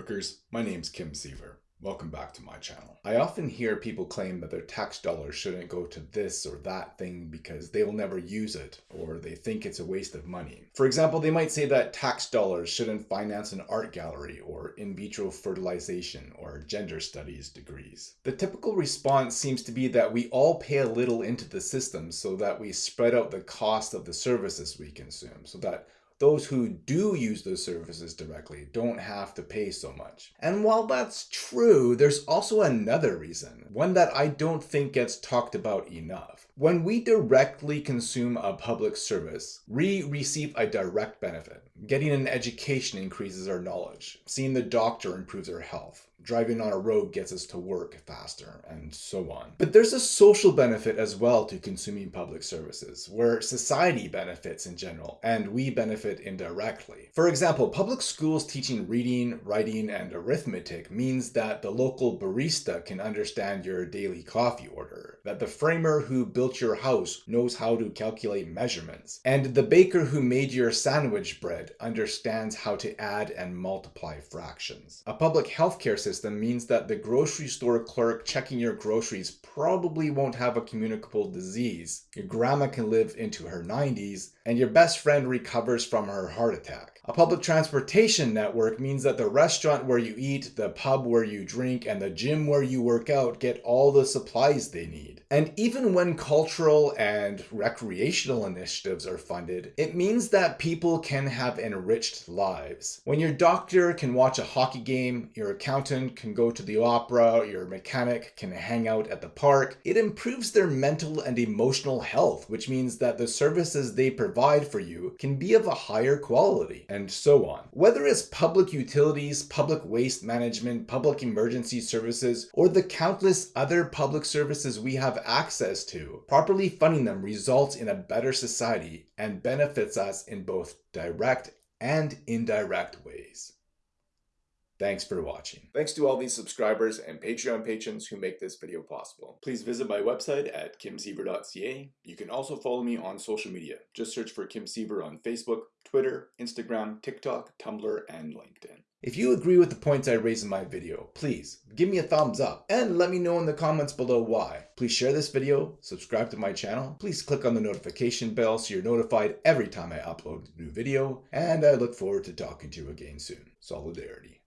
Lightworkers, my name's Kim Siever. Welcome back to my channel. I often hear people claim that their tax dollars shouldn't go to this or that thing because they'll never use it or they think it's a waste of money. For example, they might say that tax dollars shouldn't finance an art gallery or in vitro fertilization or gender studies degrees. The typical response seems to be that we all pay a little into the system so that we spread out the cost of the services we consume so that those who do use those services directly don't have to pay so much. And while that's true, there's also another reason, one that I don't think gets talked about enough. When we directly consume a public service, we receive a direct benefit. Getting an education increases our knowledge. Seeing the doctor improves our health driving on a road gets us to work faster, and so on. But there's a social benefit as well to consuming public services, where society benefits in general, and we benefit indirectly. For example, public schools teaching reading, writing, and arithmetic means that the local barista can understand your daily coffee order, that the framer who built your house knows how to calculate measurements, and the baker who made your sandwich bread understands how to add and multiply fractions. A public healthcare system system means that the grocery store clerk checking your groceries probably won't have a communicable disease. Your grandma can live into her 90s, and your best friend recovers from her heart attack. A public transportation network means that the restaurant where you eat, the pub where you drink, and the gym where you work out get all the supplies they need. And even when cultural and recreational initiatives are funded, it means that people can have enriched lives. When your doctor can watch a hockey game, your accountant can go to the opera, your mechanic can hang out at the park, it improves their mental and emotional health, which means that the services they provide for you can be of a higher quality and so on. Whether it's public utilities, public waste management, public emergency services, or the countless other public services we have access to, properly funding them results in a better society and benefits us in both direct and indirect ways. Thanks for watching. Thanks to all these subscribers and Patreon patrons who make this video possible. Please visit my website at kimsiever.ca. You can also follow me on social media. Just search for Kim Siever on Facebook, Twitter, Instagram, TikTok, Tumblr, and LinkedIn. If you agree with the points I raise in my video, please give me a thumbs up and let me know in the comments below why. Please share this video, subscribe to my channel, please click on the notification bell so you're notified every time I upload a new video, and I look forward to talking to you again soon. Solidarity.